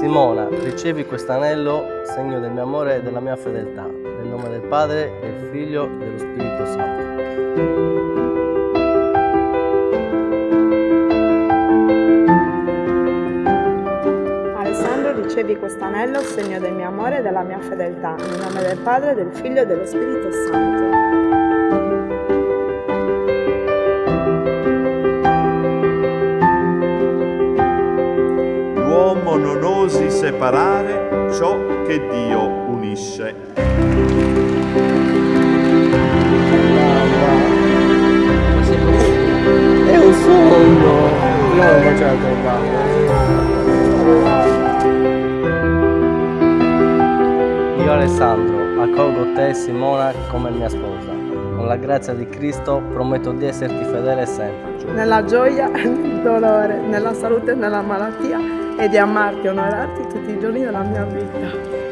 Simona, ricevi quest'anello, segno del mio amore e della mia fedeltà, nel nome del Padre, del Figlio e dello Spirito Santo. Alessandro, ricevi quest'anello, segno del mio amore e della mia fedeltà, nel nome del Padre, del Figlio e dello Spirito Santo. L'uomo non osi separare ciò che Dio unisce. È un sogno! Prima lo faceva trovare. Io Alessandro, accolgo te e Simona come mia sposa. Con la grazia di Cristo prometto di esserti fedele sempre. Nella gioia e nel dolore, nella salute e nella malattia, e di amarti e onorarti tutti i giorni della mia vita.